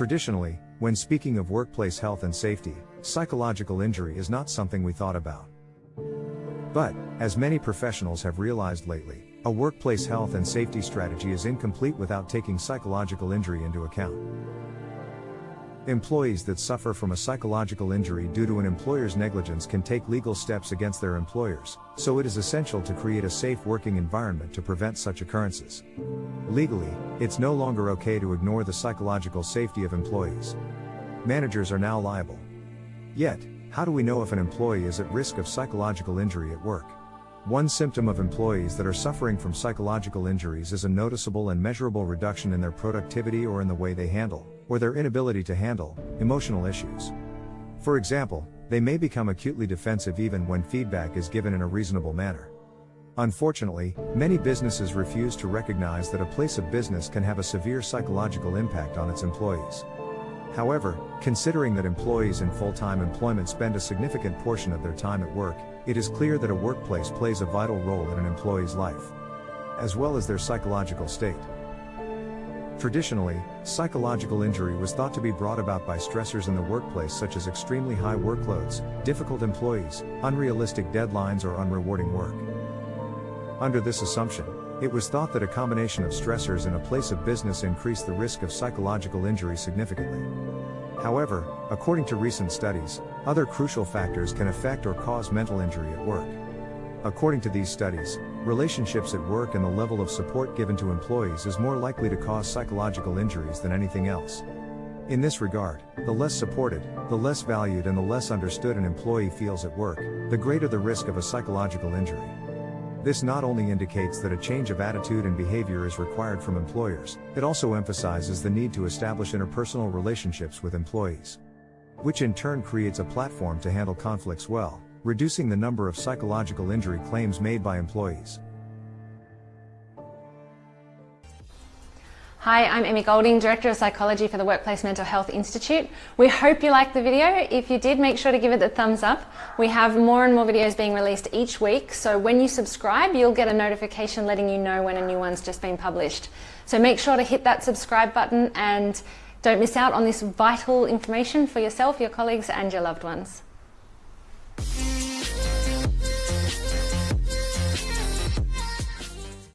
Traditionally, when speaking of workplace health and safety, psychological injury is not something we thought about. But, as many professionals have realized lately, a workplace health and safety strategy is incomplete without taking psychological injury into account. Employees that suffer from a psychological injury due to an employer's negligence can take legal steps against their employers, so it is essential to create a safe working environment to prevent such occurrences. Legally, it's no longer okay to ignore the psychological safety of employees. Managers are now liable. Yet, how do we know if an employee is at risk of psychological injury at work? One symptom of employees that are suffering from psychological injuries is a noticeable and measurable reduction in their productivity or in the way they handle, or their inability to handle, emotional issues. For example, they may become acutely defensive even when feedback is given in a reasonable manner. Unfortunately, many businesses refuse to recognize that a place of business can have a severe psychological impact on its employees. However, considering that employees in full-time employment spend a significant portion of their time at work, it is clear that a workplace plays a vital role in an employee's life, as well as their psychological state. Traditionally, psychological injury was thought to be brought about by stressors in the workplace such as extremely high workloads, difficult employees, unrealistic deadlines or unrewarding work. Under this assumption, it was thought that a combination of stressors in a place of business increased the risk of psychological injury significantly. However, according to recent studies, other crucial factors can affect or cause mental injury at work. According to these studies, relationships at work and the level of support given to employees is more likely to cause psychological injuries than anything else. In this regard, the less supported, the less valued and the less understood an employee feels at work, the greater the risk of a psychological injury. This not only indicates that a change of attitude and behavior is required from employers, it also emphasizes the need to establish interpersonal relationships with employees. Which in turn creates a platform to handle conflicts well, reducing the number of psychological injury claims made by employees. Hi, I'm Emmy Golding, Director of Psychology for the Workplace Mental Health Institute. We hope you liked the video. If you did, make sure to give it a thumbs up. We have more and more videos being released each week, so when you subscribe, you'll get a notification letting you know when a new one's just been published. So make sure to hit that subscribe button and don't miss out on this vital information for yourself, your colleagues and your loved ones.